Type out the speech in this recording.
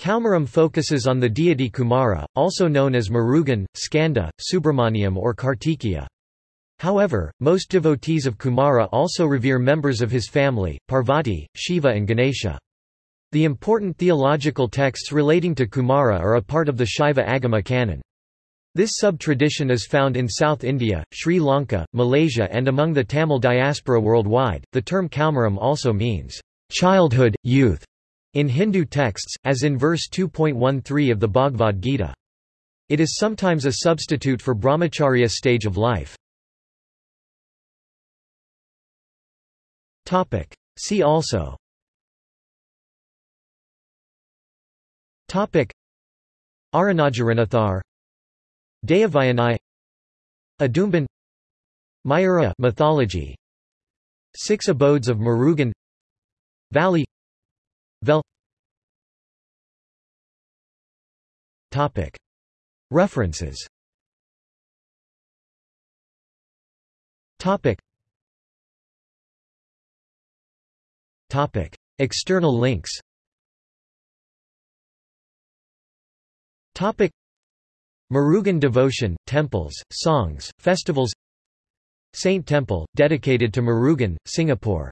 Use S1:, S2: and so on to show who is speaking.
S1: Kaumaram focuses on the deity Kumara, also known as Murugan, Skanda, Subramaniam or Kartikeya. However, most devotees of Kumara also revere members of his family, Parvati, Shiva and Ganesha. The important theological texts relating to Kumara are a part of the Shaiva Agama canon. This sub-tradition is found in South India, Sri Lanka, Malaysia and among the Tamil diaspora worldwide. The term Kaumaram also means childhood, youth, in Hindu texts, as in verse 2.13 of the Bhagavad Gita. It is sometimes a substitute for brahmacharya stage of life. See also. Topic. Arunagirinathar Deivayanai Adumban. Mayura mythology. Six abodes of Murugan. Valli Vel. References. External links. Murugan devotion, temples, songs, festivals. Saint Temple, dedicated to Murugan, Singapore